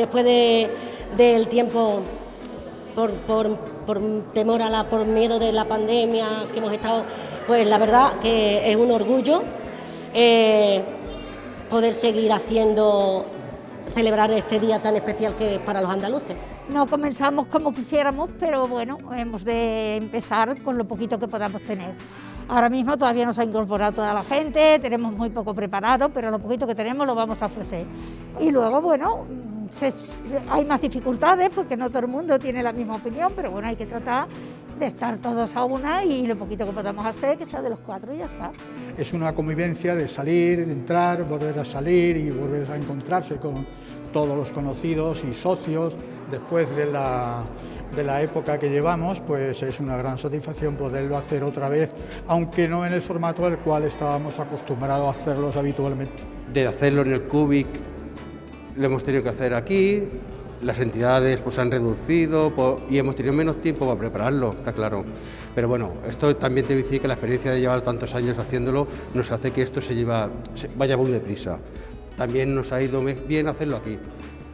después del tiempo por, por, temor a la, por miedo de la pandemia que hemos estado, pues la verdad que es un orgullo eh, poder seguir haciendo, celebrar este día tan especial que es para los andaluces. No comenzamos como quisiéramos, pero bueno, hemos de empezar con lo poquito que podamos tener. Ahora mismo todavía no se ha incorporado toda la gente, tenemos muy poco preparado, pero lo poquito que tenemos lo vamos a ofrecer. Y luego, bueno, hay más dificultades porque no todo el mundo tiene la misma opinión, pero bueno, hay que tratar de estar todos a una y lo poquito que podamos hacer, que sea de los cuatro y ya está. Es una convivencia de salir, entrar, volver a salir y volver a encontrarse con todos los conocidos y socios después de la, de la época que llevamos, pues es una gran satisfacción poderlo hacer otra vez, aunque no en el formato al cual estábamos acostumbrados a hacerlos habitualmente. De hacerlo en el Cubic lo hemos tenido que hacer aquí, las entidades pues han reducido y hemos tenido menos tiempo para prepararlo, está claro. Pero bueno, esto también te decir que la experiencia de llevar tantos años haciéndolo nos hace que esto se, lleva, vaya muy deprisa. También nos ha ido bien hacerlo aquí,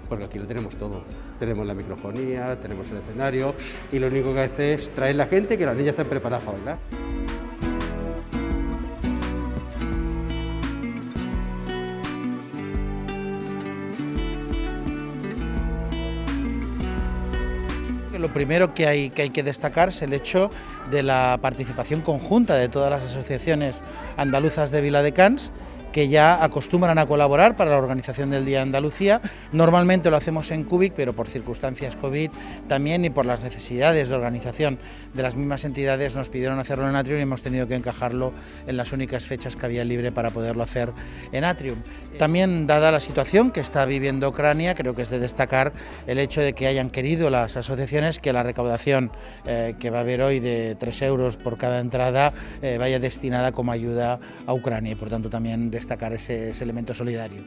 porque aquí lo tenemos todo. Tenemos la microfonía, tenemos el escenario y lo único que hace es traer la gente que las niñas estén preparadas para bailar. Lo primero que hay, que hay que destacar es el hecho de la participación conjunta de todas las asociaciones andaluzas de Vila de Cans que ya acostumbran a colaborar para la organización del Día de Andalucía. Normalmente lo hacemos en Cubic, pero por circunstancias COVID también y por las necesidades de organización de las mismas entidades nos pidieron hacerlo en Atrium y hemos tenido que encajarlo en las únicas fechas que había libre para poderlo hacer en Atrium. También, dada la situación que está viviendo Ucrania, creo que es de destacar el hecho de que hayan querido las asociaciones que la recaudación eh, que va a haber hoy de 3 euros por cada entrada eh, vaya destinada como ayuda a Ucrania y por tanto también destacar ese, elemento solidario.